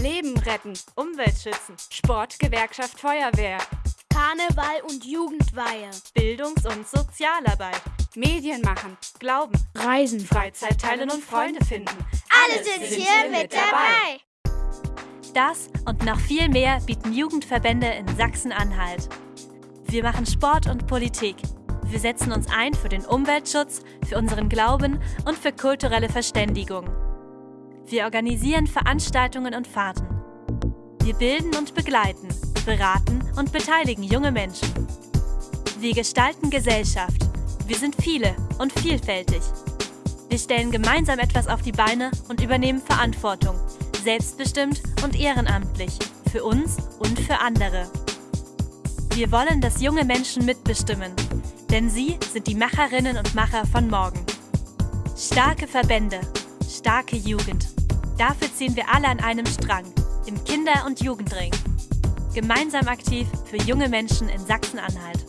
Leben retten, Umwelt schützen, Sport, Gewerkschaft, Feuerwehr, Karneval und Jugendweihe, Bildungs- und Sozialarbeit, Medien machen, Glauben, Reisen, Freizeit teilen und Freunde finden. Alle sind hier mit dabei. Das und noch viel mehr bieten Jugendverbände in Sachsen-Anhalt. Wir machen Sport und Politik. Wir setzen uns ein für den Umweltschutz, für unseren Glauben und für kulturelle Verständigung. Wir organisieren Veranstaltungen und Fahrten. Wir bilden und begleiten, beraten und beteiligen junge Menschen. Wir gestalten Gesellschaft. Wir sind viele und vielfältig. Wir stellen gemeinsam etwas auf die Beine und übernehmen Verantwortung, selbstbestimmt und ehrenamtlich, für uns und für andere. Wir wollen, dass junge Menschen mitbestimmen, denn sie sind die Macherinnen und Macher von morgen. Starke Verbände, starke Jugend. Dafür ziehen wir alle an einem Strang, im Kinder- und Jugendring. Gemeinsam aktiv für junge Menschen in Sachsen-Anhalt.